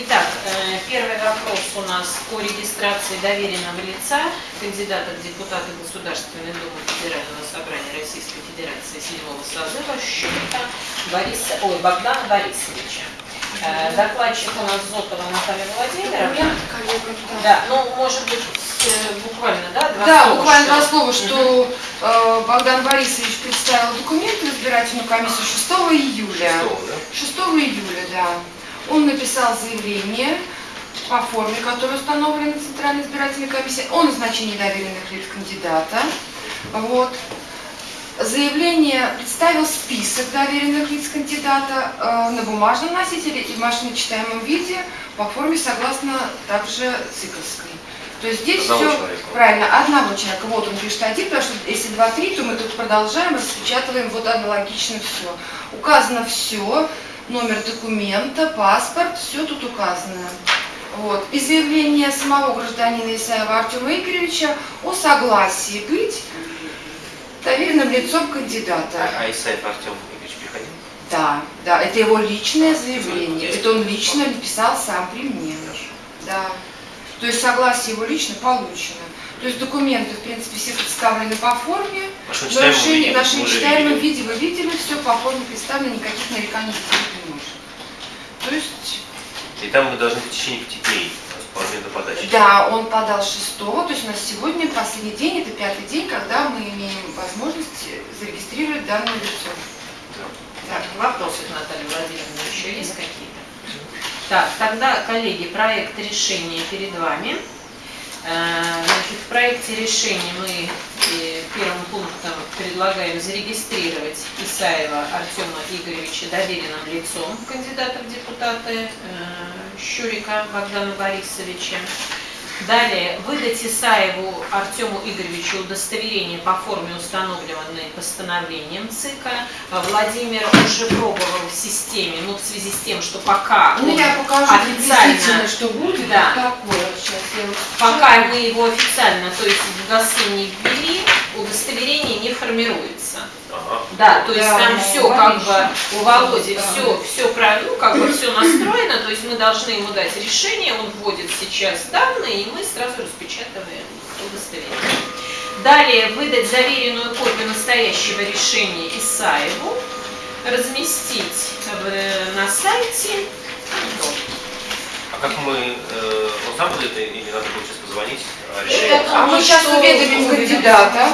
Итак, э, первый вопрос у нас по регистрации доверенного лица кандидата в депутаты Государственной Думы Федерального собрания Российской Федерации седьмого созыва Щурика Бориса, ой, Богдана Борисовича. Э, Докладчик у нас Зотова Наталья Владимировна. Да, ну, может быть, э, буквально, да, два Да, слова, буквально что- два слова, что э, Богдан Борисович представил документы в избирательную комиссию 6 июля. Что, да? 6 июля, да. Он написал заявление по форме, которая установлена Центральной избирательной комиссией о назначении доверенных лиц кандидата. Вот. Заявление представил список доверенных лиц кандидата э, на бумажном носителе и в машиночитаемом виде по форме согласно также цикловской. То есть здесь Одного все человека. правильно, одного человека. Вот он пишет один, потому что если два-три, то мы тут продолжаем, распечатываем вот аналогично все. Указано все, номер документа, паспорт, все тут указано. Вот. И заявление самого гражданина Исаева Артема Игоревича о согласии быть доверенным лицом кандидата. А, а Исаев Артем Игоревич приходил? Да, да, это его личное заявление. Это он лично написал сам при мне. Да. То есть согласие его лично получено. То есть документы, в принципе, все представлены по форме. Машину В читаем, мы нарушении видим, нашей мы уже читаемом видели. виде вы видели, все по форме представлено, никаких нареканий быть не может. То есть, И там мы должны в течение пяти дней по моменту подачи. да, он подал 6 то есть у нас сегодня последний день, это пятый день, когда мы имеем возможность зарегистрировать данное лицо. Так, вопросы к Наталье Владимировне еще есть какие-то? Так, тогда, коллеги, проект решения перед вами. Э, Значит, в проекте решения мы э, первым пунктом предлагаем зарегистрировать Исаева Артема Игоревича доверенным лицом кандидата в депутаты э, Щурика Богдана Борисовича. Далее, выдать Исаеву Артему Игоревичу удостоверение по форме, установленной постановлением ЦИКа. Владимир уже пробовал в системе, ну, в связи с тем, что пока Ну, я покажу официально, что будет. Да. Такое. Сейчас я пока мы его официально, то есть в ГАСы не ввели, удостоверение не формируется. Да, то есть Да, там все как бы у Володи Да. все, все правильно, ну, как бы все настроено, то есть мы должны ему дать решение, он вводит сейчас данные, и мы сразу распечатываем удостоверение. Далее выдать заверенную копию настоящего решения Исаеву, разместить на сайте. А как мы, э, он сам будет или надо будет сейчас позвонить? а, Это решение? А мы сейчас уведомим. кандидата.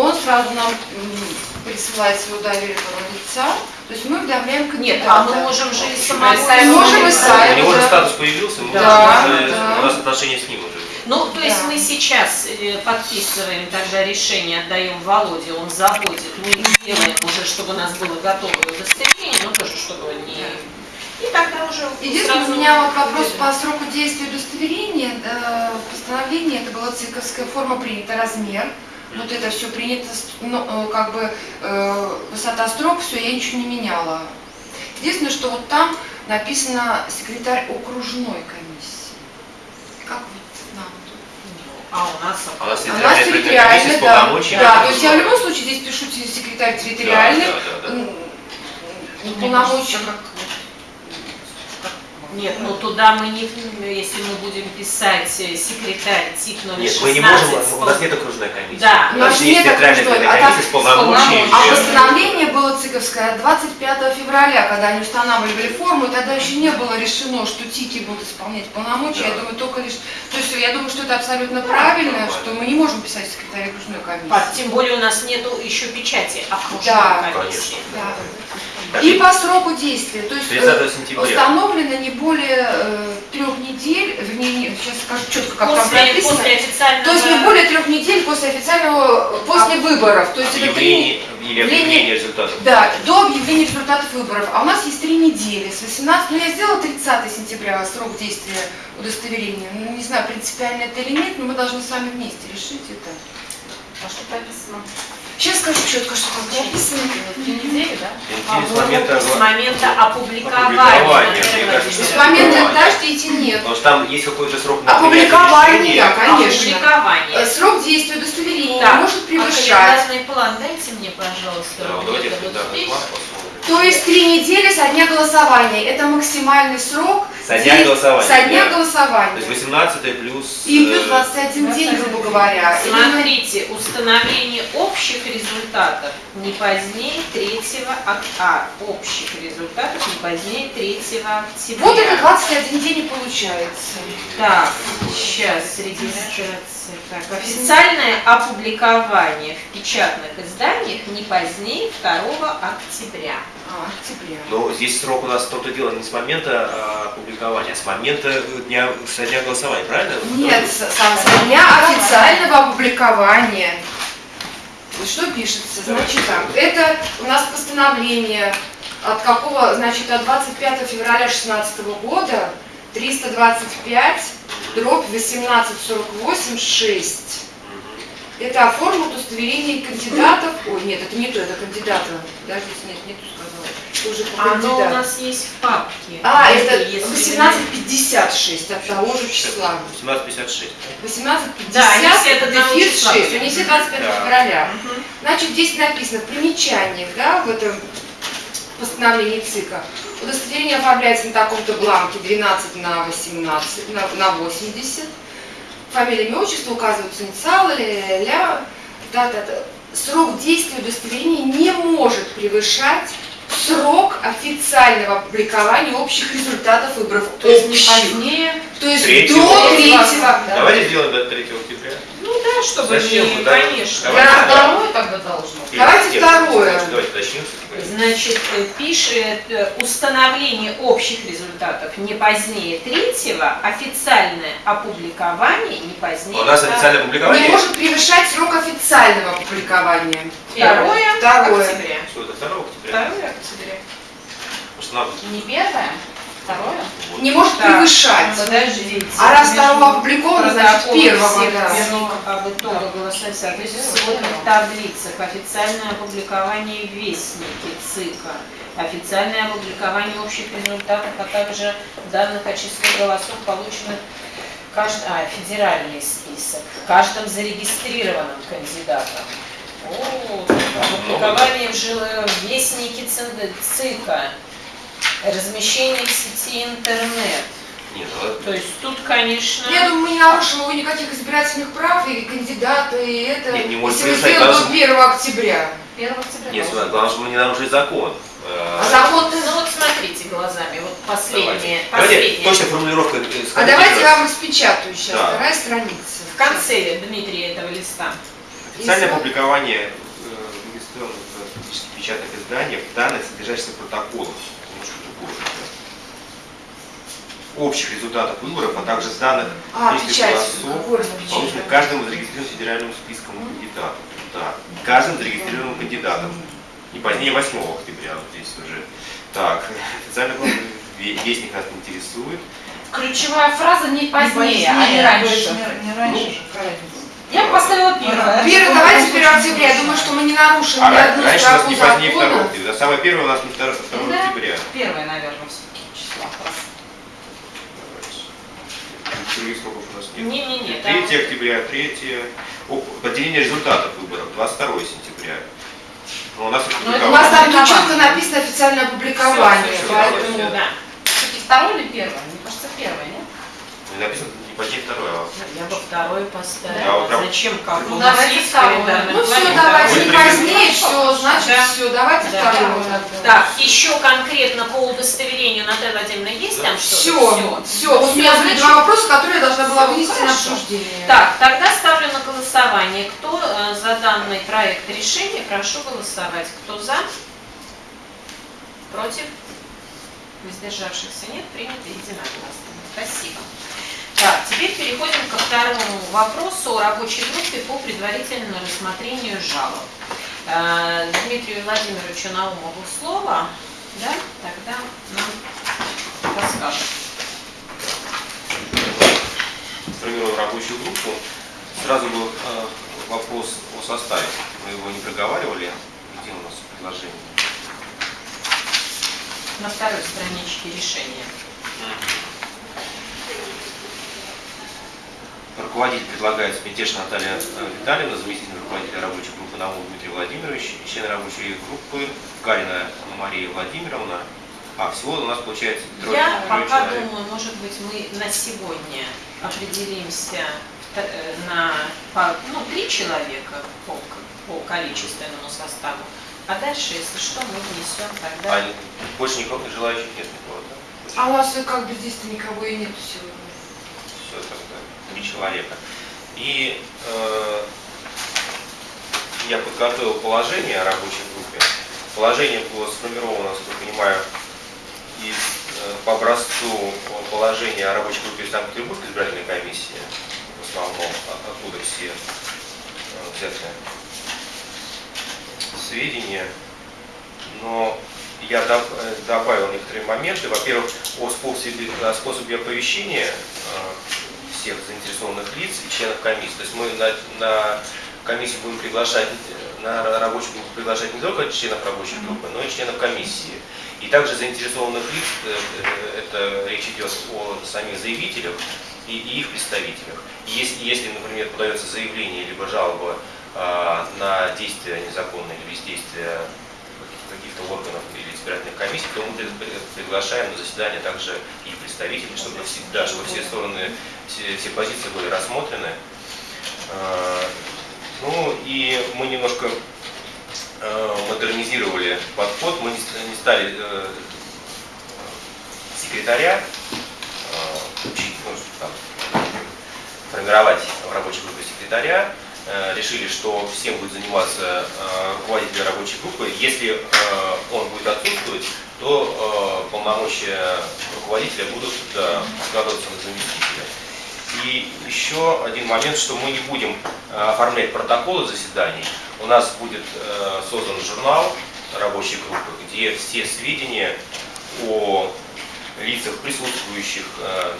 Он сразу нам присылает своего доверенного лица. То есть мы уведомляем Нет, кандидата. а мы можем же и самого Мы можем и Исаева, У него же статус появился, мы Да, уже- да. у нас отношения с ним уже. Ну, то есть Да. мы сейчас э, подписываем тогда решение, отдаем Володе, он заводит, мы делаем уже, чтобы у нас было готовое удостоверение, ну тоже чтобы не... И тогда уже Единственное, сразу у меня вот вопрос по сроку действия удостоверения. Э, Постановление, это была циковская форма, принята размер. Вот это все принято, ну, э, как бы э, высота строк, все, я ничего не меняла. Единственное, что вот там написано секретарь окружной комиссии. Как вот нам тут? А у нас... А у нас А территориальная да. полномочиями. Да, то есть я в любом случае здесь пишу секретарь территориальный. Да, да, да, да. Полномочия как Нет, ну туда мы не, если мы будем писать э, секретарь ТИК номер Нет, 16. мы не можем, у нас нет окружной комиссии. Да. у нас У нас нет окружной, а комиссия так с полномочиями. А постановление было циковское 25 февраля, когда они устанавливали форму, и тогда еще не было решено, что ТИКи будут исполнять полномочия. Я Да. думаю, только лишь... То есть я думаю, что это абсолютно правильно, что мы не можем писать секретаря окружной комиссии. Тем более у нас нету еще печати окружной Да, комиссии. Да. Так, И по сроку действия. То есть 30 э, установлено не более э, трех недель, вернее, не- сейчас скажу четко, как там После, прописано. после официального... То есть не более трех недель после официального, после выборов. То есть это три, Объявление или объявление результатов. Да, до объявления результатов выборов. А у нас есть три недели. С 18, ну я сделала 30 сентября срок действия удостоверения. Ну, не знаю, принципиально это или нет, но мы должны с вами вместе решить это. А что прописано? Сейчас скажу четко, что там написано. Три недели, да? С момента с момента опубликования. С момента подождите, нет. Потому что там есть какой-то срок на Опубликование, конечно. Опубликование. Э, Срок действия удостоверения не может А превышать. календарный план дайте мне, пожалуйста. Да, давайте план. То есть три недели со дня голосования. Это максимальный срок Со дня день- голосования, Со дня да. То голосования. есть 18 плюс... И плюс э, 21 день, грубо говоря. Смотрите, установление общих результатов не позднее 3 октября. А, общих результатов не позднее 3 октября. Вот это 21 день и получается. Так, сейчас регистрация. Так, официальное опубликование в печатных изданиях не позднее 2 октября. А. Но здесь срок у нас в том-то дело не с момента а, опубликования, а с момента дня, со дня голосования, правильно? Нет, с- со дня официального опубликования. Что пишется? Значит так, это у нас постановление от какого, значит, от 25 февраля 2016 года 325 дробь 1848 6. Это оформил удостоверение кандидатов. Ой, нет, это не то, это кандидата. Подождите, нет, не то сказала. Это уже по Оно у нас есть в папке. А, это если 1856 от того же числа. 17.56. 18.50, Да, они все дефис числа 6, были. они все 25 Да. февраля. Значит, здесь написано в примечаниях, да, в этом постановлении ЦИКа. Удостоверение оформляется на таком-то бланке 12 на 18, на, на 80. Фамилия, имя, отчество, указываются инициалы, ля-ля-ля, да-да-да. Срок действия удостоверения не может превышать срок официального опубликования общих результатов выборов. То есть не позднее. То есть Третьего. до третьего. Давайте сделаем до 3 октября. Ну да, чтобы Зачем не, да? конечно. Давайте так. Второе тогда должно. Или Давайте тем, второе. Давайте начнем. Значит, э, пишет э, установление общих результатов не позднее третьего, официальное опубликование не позднее. У нас официальное Не опубликование. может превышать срок официального опубликования. Второе, Второе. октября. Что это 2 октября? Второе октября. Нам Не первое, второе. Не может Так, превышать. Подождите. А раз второго опубликовано, значит первого, об итогах голосования в соответствии с сводных таблицах, официальное опубликование в Вестнике ЦИКа, официальное опубликование общих результатов, а также данных о числе голосов, полученных кажд- а, федеральный список, каждым зарегистрированным кандидатом. О, опубликование в жил- в Вестнике ЦИ- ЦИКа, размещение в сети интернет. Нет, ну, То есть тут, конечно... Я думаю, мы не нарушим его никаких избирательных прав, и кандидата, и это. Не- не может если мы превышать, сделаем до 1 октября. 1 октября. нет, должно. главное, чтобы мы не нарушили закон. А закон Ну вот смотрите глазами, вот последнее, последнее. точно формулировка. э, А давайте я вам распечатаю сейчас, Да. вторая страница. В конце, Дмитрий, этого листа. Официальное Если- опубликование э, печатных изданиях данных, содержащихся протоколов, да, общих результатов выборов, а также данных А, голосов, полученных каждым зарегистрированным федеральным списком кандидатов. Да, каждым зарегистрированным кандидатом. Не позднее 8 октября, вот здесь уже. Так, официально ве- вестник нас интересует. Ключевая фраза не позднее, а не то раньше. есть Не, не раньше Ну, же? Я бы поставила первое. Первый, давайте 1 октября. Я думаю, что мы не нарушим А ни одну раньше у нас не позднее 2 закона. октября. Самое первое у нас не 2, Да. октября. Первое, наверное, все-таки число. Нас. Не-не-не, там 3 октября, 3 О, подделение результатов выборов, 22 сентября. Но у нас Ну, это У вас там четко написано официальное опубликование. Всё, всё, поэтому, да. Все-таки второе или первое? Мне кажется, первое, нет? Не написано второе, а Я бы второй поставила. Да, Зачем? Как Ну, давайте второй. Ну все, давайте не позднее, все, значит Да. все, давайте Да. второе. Так, еще конкретно по удостоверению Наталья Владимировна есть там что-то? Все, все. Вот у меня были два вопроса, которые я должна была вынести на хорошо. обсуждение. Так, тогда ставлю на голосование. Кто э, за данный проект решения, прошу голосовать. Кто за? Против? Воздержавшихся нет, принято единогласно. Спасибо. Так, теперь переходим ко второму вопросу о рабочей группе по предварительному рассмотрению жалоб. Э, Дмитрию Владимировичу Наумову слово, да, тогда нам расскажет. сформировал рабочую группу. Сразу был э, вопрос о составе. Мы его не проговаривали. Где у нас предложение? На второй страничке решения. Руководитель предлагается Мятеж Наталья э, Витальевна, заместитель руководителя рабочей группы Наумов Дмитрий Владимирович, члены рабочей группы Гарина Мария Владимировна, А, всего у нас получается трое, Я трое пока человек. думаю, может быть, мы на сегодня определимся э, на по- ну, три человека по, по количественному составу, а дальше, если что, мы внесем тогда. А больше никого желающих нет никого, да? А у нас э, как бы здесь-то никого и нету сегодня. Все тогда, три человека. И э, я подготовил положение о рабочей группе. Положение было сформировано, насколько я понимаю, из, э, по образцу положения о рабочей группе Санкт-Петербургской избирательной комиссии, в основном, о- оттуда все э, взяты сведения. Но я э, добавил некоторые моменты. Во-первых, о способе, о способе оповещения э, всех заинтересованных лиц и членов комиссии. То есть мы на, на комиссию будем приглашать, э, на рабочую группу приглашать не только членов рабочей группы, но и членов комиссии. И также заинтересованных лиц, э, э, это речь идет о самих заявителях и, и их представителях. Если, если, например, подается заявление либо жалоба а, на действия незаконные или бездействия каких-то органов или избирательных комиссий, то мы приглашаем на заседание также и представителей, чтобы всегда, чтобы все стороны, все, все позиции были рассмотрены. А, Ну и мы немножко э, модернизировали подход, мы не ст- не стали э, секретаря э, учить, ну, там, формировать в рабочей группе секретаря. Э, Решили, что всем будет заниматься э, руководитель рабочей группы. Если э, он будет отсутствовать, то полномочия руководителя будут складываться на заместителя. И еще один момент, что мы не будем оформлять протоколы заседаний. У нас будет создан журнал рабочей группы, где все сведения о лицах, присутствующих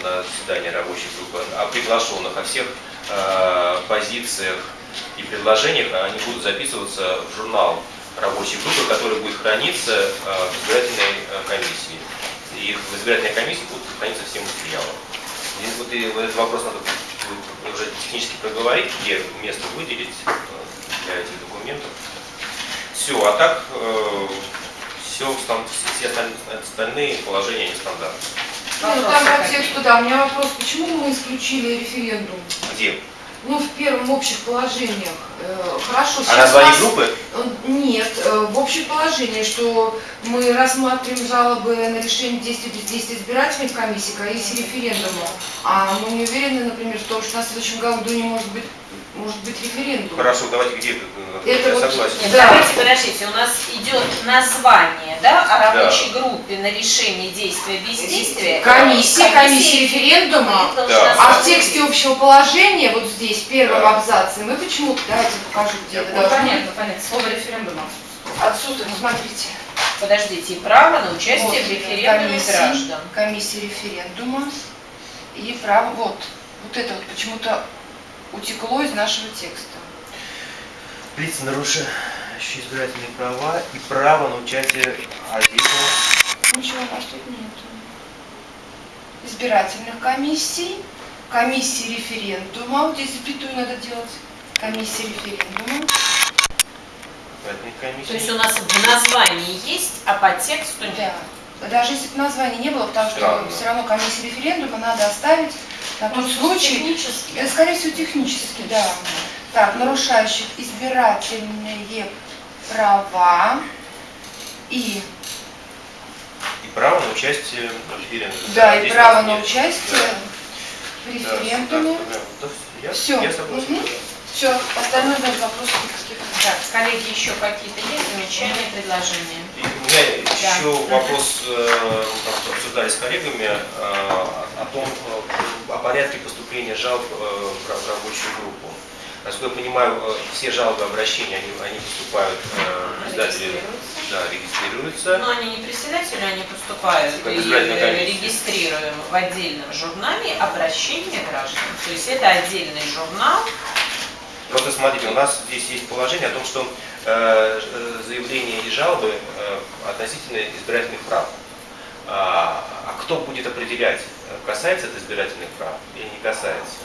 на заседании рабочей группы, о приглашенных, о всех позициях и предложениях, они будут записываться в журнал рабочей группы, который будет храниться э, в избирательной э, комиссии. И в избирательной комиссии будут храниться все материалы. И вот и вот этот вопрос надо уже технически проговорить, где место выделить э, для этих документов. Все, а так все, все осталь- остальные положения нестандартные. Ну, там тексту, да, у меня вопрос, почему мы исключили референдум? Где? Ну, в первом общих положениях. Э, Хорошо, А название группы? Э, Нет, э, в общем положении, что мы рассматриваем жалобы на решение действий бездействия избирательной комиссии, комиссии референдума, а мы не уверены, например, в том, что на следующем году не может быть, может быть референдум. Хорошо, давайте где это? Это Я вот- согласен. Нет, Да. давайте подождите, у нас идет название, да, о рабочей группе на решение действия бездействия. Комиссия, комиссия референдума. Да. А в тексте общего положения, вот здесь, в первом Да. абзаце, мы почему-то, давайте покажу, где Я это понял. должно. Понятно, понятно. Слово референдума. Отсутствует, смотрите. Подождите, и право на участие Вот, в референдуме комиссии, граждан. Комиссия референдума и право, вот, вот это вот почему-то утекло из нашего текста. Лица, нарушающие избирательные права и право на участие отдельного Ничего у нас тут нету. Избирательных комиссий, комиссии референдума, вот здесь запятую надо делать, комиссия референдума. комиссии. То есть у нас в названии есть, а по тексту нет. Да. Даже если бы названия не было, потому что Странно. все равно комиссия референдума надо оставить на Технически. Это, скорее всего, технически, да. Так, нарушающих избирательные права и, И право на участие в референдуме. да, и здесь право на участие Да. в Да, референдуме. да, да, я, Всё. я согласен. Мгм. Все, остальное даже вопросов никаких. Так, коллеги, еще какие-то есть замечания, предложения? И у меня Да. еще Мгм. вопрос, э, обсуждали с коллегами, э, о том, э, о порядке поступления жалоб э, в ра- в рабочую группу. Насколько я понимаю, э, все жалобы, обращения, они, они поступают, э, Регистрируются. да, регистрируются. Но они не председателю, они поступают Как и э, регистрируем в отдельном журнале обращения граждан. То есть это отдельный журнал, Просто смотрите, у нас здесь есть положение о том, что э, заявления и жалобы э, относительно избирательных прав. А, а кто будет определять, э, касается это избирательных прав или не касается?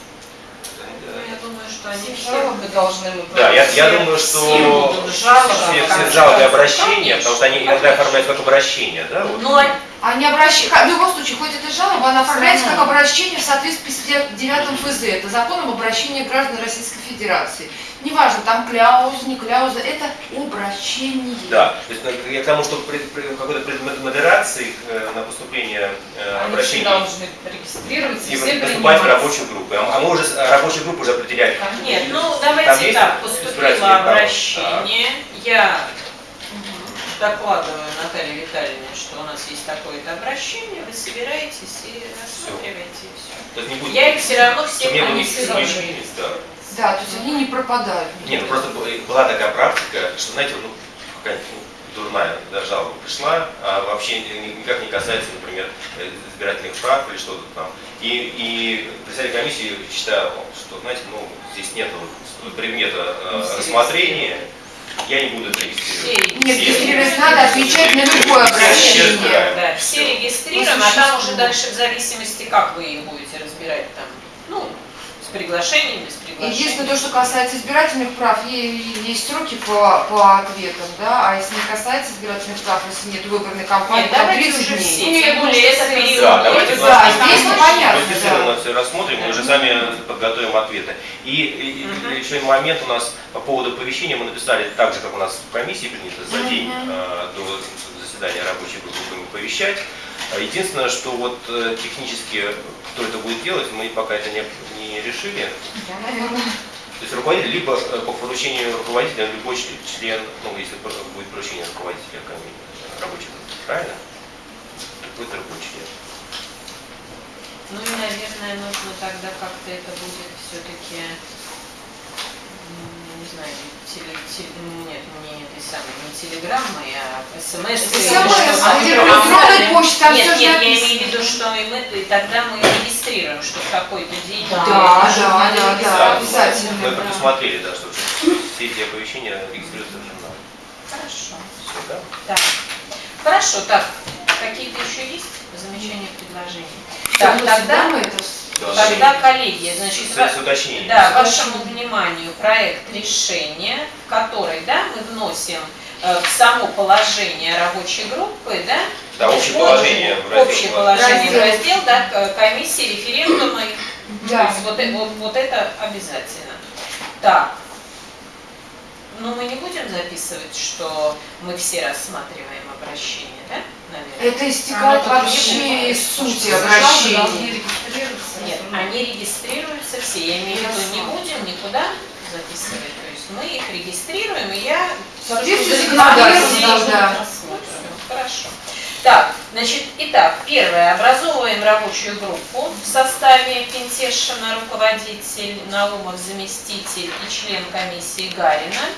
Ну, я думаю, что они Все жалобы должны мы Да, я, я думаю, что жалобы, все, жалобы обращения, потому что они иногда конечно. оформляют как обращение, да? Вот. Ну, а- Они обращ... В любом случае, хоть это жалоба, она оформляется как обращение в соответствии с 59 ФЗ. Это закон об обращении граждан Российской Федерации. Неважно, там кляуза, не кляуза, это обращение. Да, то есть я к тому, что при, при какой-то предмет модерации э, на поступление э, Они обращений все должны регистрироваться и все поступать в рабочую группу. А а мы уже с- рабочую группу уже определяли. Нет, ну давайте так, поступило обращение, я докладываю Наталье Витальевне, что у нас есть такое-то обращение, вы собираетесь и рассматриваете и все. То есть не будет, Я их все равно они все должны. Да. То есть они не пропадают. Нет, ну просто была- была такая практика, что, знаете, ну, какая-нибудь дурная да, жалоба пришла, а вообще ни- никак не касается, например, э, избирательных прав или что-то там. И, и председатель комиссии считал, что, знаете, ну, здесь нет предмета э, рассмотрения, я не буду это регистрировать. Все Нет, регистрировать надо, отвечать на любое обращение. Да, все регистрируем, а там уже дальше в зависимости, как вы их будете разбирать там, ну, с приглашением, без приглашения. Единственное, то, что касается избирательных прав, есть сроки по, по ответам, да, а если не касается избирательных прав, если нет выборной кампании, Нет, то давайте 30 уже дней. все, тем более это период. Да, давайте да, классно. здесь понятно, Квалифицированно да. все рассмотрим, мы уже сами подготовим ответы. И, и- Мгм. еще один момент у нас по поводу оповещения мы написали так же, как у нас в комиссии принято за день Мгм. э, до заседания рабочей группы будем оповещать. А Единственное, что вот э, технически кто это будет делать, мы пока это не, не решили. То есть руководитель либо э, по поручению руководителя, любой член, ну если будет поручение руководителя коми- рабочей группы, правильно? Будет другой член. Ну и, наверное, нужно тогда как-то это будет все-таки, теле, теле- ну, нет, не этой самой, не телеграммой, а смс. СМС, А, где там Нет, нет, я имею в виду, что и мы, и тогда мы регистрируем, что в такой-то день. Да, да, да, да, регистрации. обязательно. Мы да. предусмотрели, да, что все эти оповещения регистрируются в журнале. Хорошо. Все, да? Так. Хорошо, так, какие-то еще есть замечания, предложения? Так, тогда, мы это Да. Тогда, коллеги, значит, С, с уточнением. Да, вашему вниманию проект решения, в который да, мы вносим э, в само положение рабочей группы, да, Да, общее положение в раздел общее положение в Раздел. раздел, да, комиссии, референдумы, то Да. есть вот, э- вот, вот это обязательно. Так, ну мы не будем записывать, что мы все рассматриваем обращение, да? Это истекает Оно вообще из сути обращения. Нет, они регистрируются все. Я имею в виду, не будем никуда записывать. То есть мы их регистрируем, и я... В соответствии с всё, что законодательством, зарегистрировано, да. Хорошо. Так, значит, итак, первое. Образовываем рабочую группу в составе Пентешина, руководитель, Наумов, заместитель и член комиссии Гарина.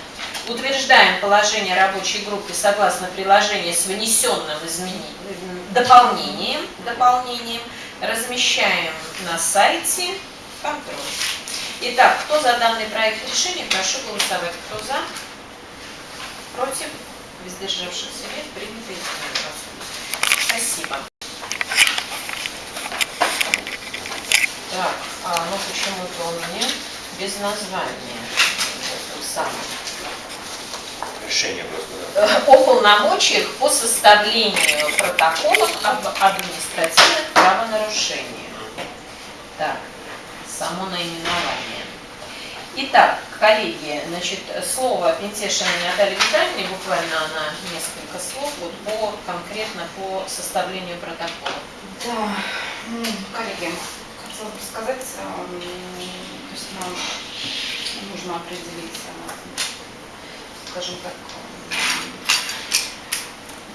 Утверждаем положение рабочей группы согласно приложения с внесенным дополнением, дополнением. Размещаем на сайте контроль. Итак, кто за данный проект решения, прошу голосовать. Кто за? Против? Воздержавшихся нет, принято единогласно. Спасибо. Так, а ну почему-то он мне без названия. Вот, сам. Решение просто, да. О полномочиях по составлению протоколов об административных правонарушениях. Так, само наименование. Итак, коллеги, значит, слово Пентешиной Натальи Витальевне, буквально она несколько слов вот по, конкретно по составлению протокола. Да, м, коллеги, хотела бы сказать, эм, то есть нам нужно определить, э, скажем так,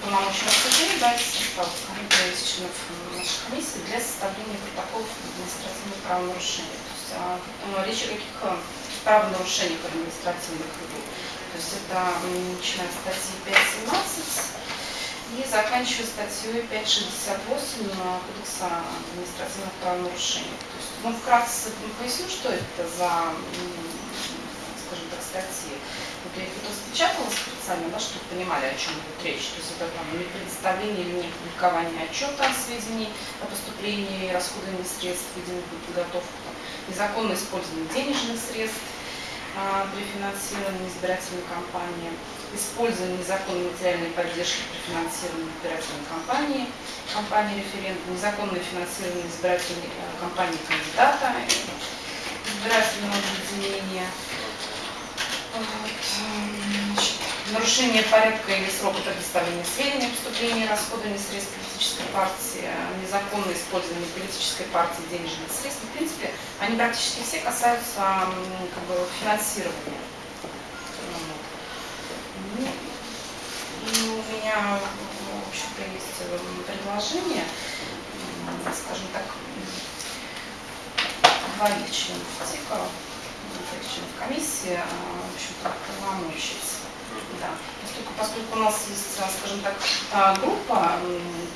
полномочия рассуждения, дать из членов нашей комиссии для составления протоколов административных правонарушений. То есть а, э, речь о каких э, правонарушениях административных идет. То есть это начиная с статьи 5.17 и заканчивая статьей 568 Кодекса административных правонарушений. То есть, ну, вкратце поясню, что это за, скажем так, статьи. Вот я их распечатала специально, да, чтобы понимали, о чем идет речь. То есть это там не представление или не публикование отчета о сведений о поступлении и расходовании средств, введенных на подготовку, там, незаконное использование денежных средств, а, при финансировании избирательной кампании, использование незаконной материальной поддержки при финансировании избирательной кампании, кампании референдума, незаконное финансирование избирательной э, кампании кандидата, избирательного объединения, нарушение порядка или срока предоставления сведений о поступлении и расходовании средств политической партии, незаконное использование политической партии денежных средств. В принципе, они практически все касаются как бы, финансирования. Ну, и у меня, в общем-то, есть м, предложение, скажем так, двоих членов ЦИКа, двоих членов комиссии, а, в общем-то, полномочий. Да. Поскольку, поскольку у нас есть, а, скажем так, а, группа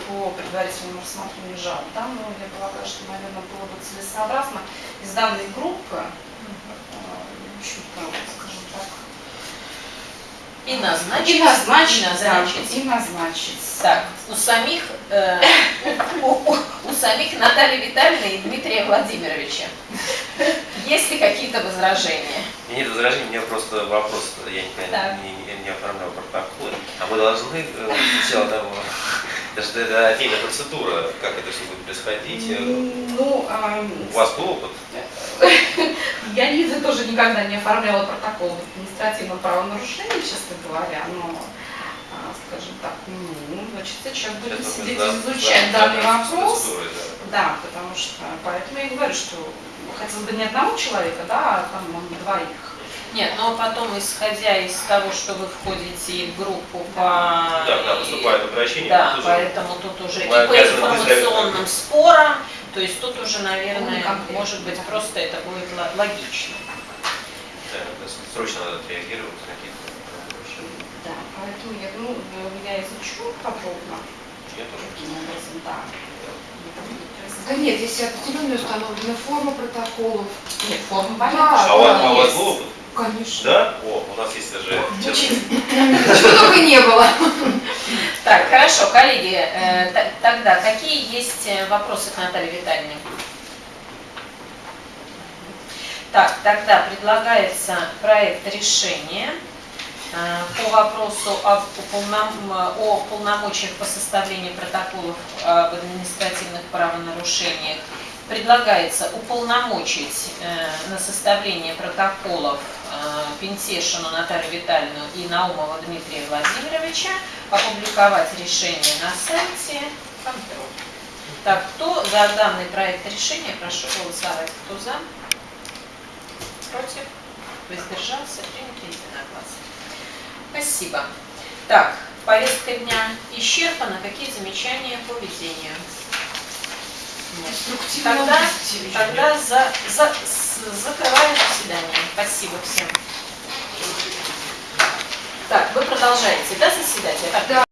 по предварительному рассмотрению жалоб, да, ну, я полагаю, что, наверное, было бы целесообразно из данной группы, в общем-то, И назначить. и назначить, и да, назначить. и назначить. Так, у самих, э, у, у- у самих Натальи Витальевны и Дмитрия Владимировича есть ли какие-то возражения? Нет возражений, у меня просто вопрос, я никогда Так. не, не- не оформлял протоколы. А мы должны э, сначала того, даже это отдельная процедура, как это все будет происходить. Ну, ам, У вас был опыт? Я лично тоже никогда не оформляла протокол об административном правонарушении, честно говоря, но, а, скажем так, ну, значит, сейчас будем Сейчас сидеть изучать зна- данный с вопрос. да. Да, потому что, поэтому я и говорю, что хотелось бы не одного человека, да, а там двоих. Нет, но потом, исходя из того, что вы входите в группу по... Да, да, поступает обращение. Да, тут поэтому тут уже и по информационным спорам, то есть тут уже, наверное, Ну, может быть, просто это будет логично. да, срочно надо отреагировать на какие-то. Да, поэтому я, ну, я изучу подробно, Я тоже. каким образом, да. Да нет, здесь определенная установлена форма протоколов. Нет, форма Да. понятна, А у вас, да, Конечно. Да? О, у нас есть даже... Чего только не было. Так, хорошо, коллеги, э, тогда какие есть э, вопросы к Наталье Витальевне? Так, тогда предлагается проект решения э, по вопросу об о полномочиях по составлению протоколов об административных правонарушениях. Предлагается уполномочить на составление протоколов Пентешину Наталью Витальевну и Наумова Дмитрия Владимировича, опубликовать решение на сайте контроль. Так, кто за данный проект решения, прошу голосовать. Кто за? Против? Воздержался? Принято единогласно. Спасибо. Так, повестка дня исчерпана. Какие замечания по ведению? Нет. Тогда, тогда за, за, закрываю заседание. Спасибо всем. Так, вы продолжаете, да, заседать? Да.